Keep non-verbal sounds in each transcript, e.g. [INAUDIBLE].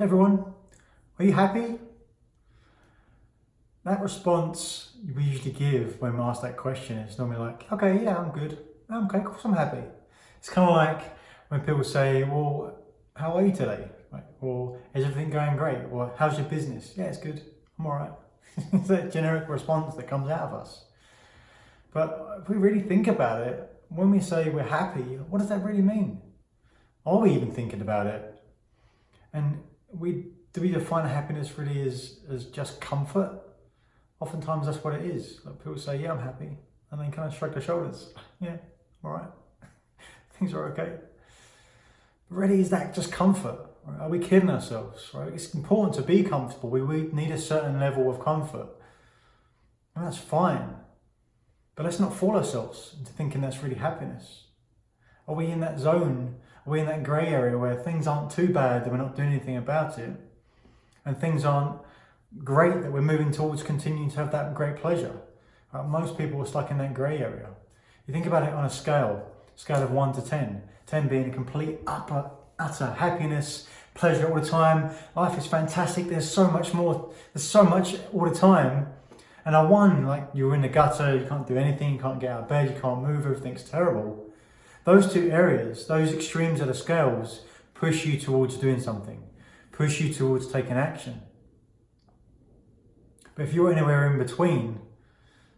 everyone, are you happy? That response we usually give when we ask that question is normally like, okay, yeah, I'm good. I'm okay, of course I'm happy. It's kind of like when people say, well, how are you today? Like, or is everything going great? Or how's your business? Yeah, it's good. I'm all right. [LAUGHS] it's that generic response that comes out of us. But if we really think about it, when we say we're happy, what does that really mean? Are we even thinking about it? And we do we define happiness really as, as just comfort? Oftentimes that's what it is. Like people say, yeah, I'm happy. And then kind of shrug their shoulders. Yeah, all right. [LAUGHS] Things are okay. But really, is that just comfort? Are we kidding ourselves? Right? It's important to be comfortable. We, we need a certain level of comfort. And that's fine. But let's not fool ourselves into thinking that's really happiness. Are we in that zone? Are in that grey area where things aren't too bad that we're not doing anything about it? And things aren't great that we're moving towards continuing to have that great pleasure? Most people are stuck in that grey area. You think about it on a scale, scale of 1 to 10, 10 being a complete upper, utter happiness, pleasure all the time. Life is fantastic. There's so much more. There's so much all the time. And a one, like you're in the gutter, you can't do anything, you can't get out of bed, you can't move, everything's terrible. Those two areas, those extremes of the scales, push you towards doing something, push you towards taking action. But if you're anywhere in between,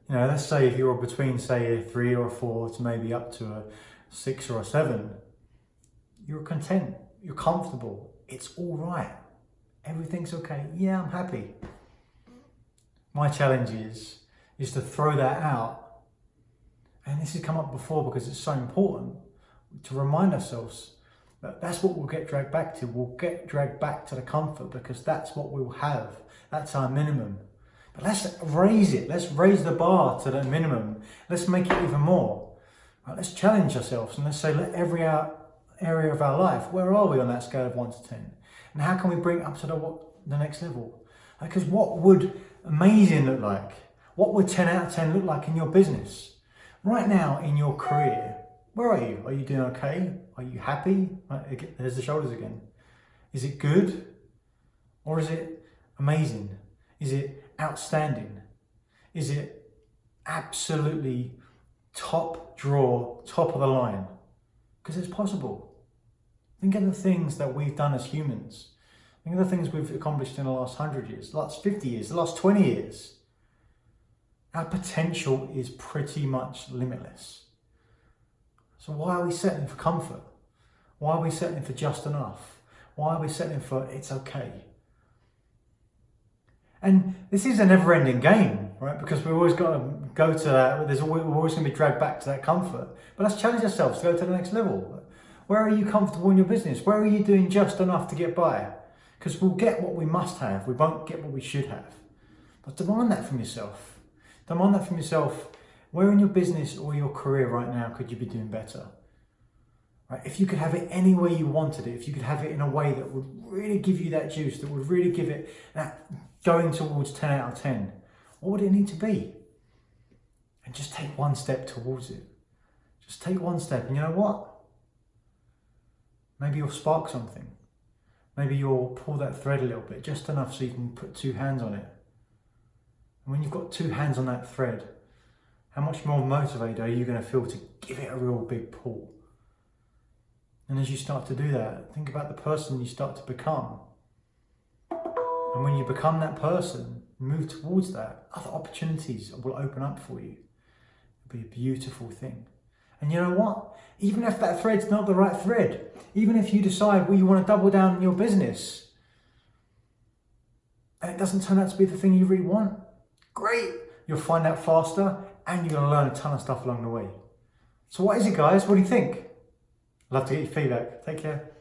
you know, let's say if you're between, say, a three or a four to maybe up to a six or a seven, you're content, you're comfortable, it's all right, everything's okay. Yeah, I'm happy my challenge is, is to throw that out. And this has come up before because it's so important to remind ourselves that that's what we'll get dragged back to. We'll get dragged back to the comfort because that's what we'll have. That's our minimum. But let's raise it. Let's raise the bar to the minimum. Let's make it even more. Right, let's challenge ourselves and let's say, let every area of our life, where are we on that scale of 1 to 10? And how can we bring up to the, what, the next level? Because what would amazing look like? What would 10 out of 10 look like in your business? Right now in your career, where are you? Are you doing okay? Are you happy? There's the shoulders again. Is it good? Or is it amazing? Is it outstanding? Is it absolutely top draw, top of the line? Because it's possible. Think of the things that we've done as humans Think of the things we've accomplished in the last 100 years, the last 50 years, the last 20 years. Our potential is pretty much limitless. So why are we settling for comfort? Why are we settling for just enough? Why are we settling for it's okay? And this is a never-ending game, right? Because we've always got to go to that. There's always, we're always going to be dragged back to that comfort. But let's challenge ourselves to go to the next level. Where are you comfortable in your business? Where are you doing just enough to get by? Because we'll get what we must have, we won't get what we should have. But demand that from yourself. Demand that from yourself. Where in your business or your career right now could you be doing better? Right? If you could have it any way you wanted it, if you could have it in a way that would really give you that juice, that would really give it that going towards 10 out of 10, what would it need to be? And just take one step towards it. Just take one step and you know what? Maybe you'll spark something. Maybe you'll pull that thread a little bit, just enough so you can put two hands on it. And when you've got two hands on that thread, how much more motivated are you going to feel to give it a real big pull? And as you start to do that, think about the person you start to become. And when you become that person, move towards that, other opportunities will open up for you. It'll be a beautiful thing. And you know what? Even if that thread's not the right thread, even if you decide well, you want to double down in your business and it doesn't turn out to be the thing you really want, great. You'll find out faster and you're going to learn a ton of stuff along the way. So what is it guys? What do you think? Love to get your feedback. Take care.